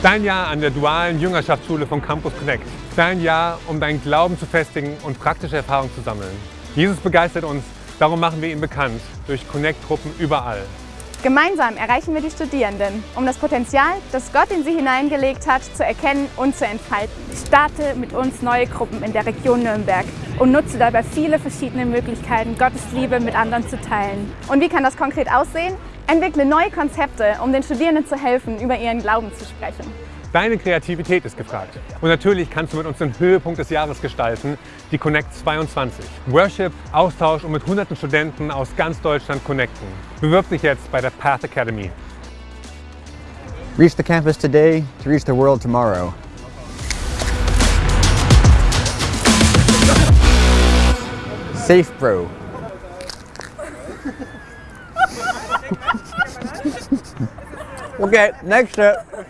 Dein Jahr an der dualen Jüngerschaftsschule von Campus Connect. Dein Jahr, um deinen Glauben zu festigen und praktische Erfahrungen zu sammeln. Jesus begeistert uns, darum machen wir ihn bekannt durch Connect-Gruppen überall. Gemeinsam erreichen wir die Studierenden, um das Potenzial, das Gott in sie hineingelegt hat, zu erkennen und zu entfalten. Starte mit uns neue Gruppen in der Region Nürnberg und nutze dabei viele verschiedene Möglichkeiten, Gottes Liebe mit anderen zu teilen. Und wie kann das konkret aussehen? Entwickle neue Konzepte, um den Studierenden zu helfen, über ihren Glauben zu sprechen. Deine Kreativität ist gefragt. Und natürlich kannst du mit uns den Höhepunkt des Jahres gestalten, die Connect 22. Worship, Austausch und mit hunderten Studenten aus ganz Deutschland connecten. Bewirb dich jetzt bei der Path Academy. Reach the campus today to reach the world tomorrow. Safe Bro. Okay, next step.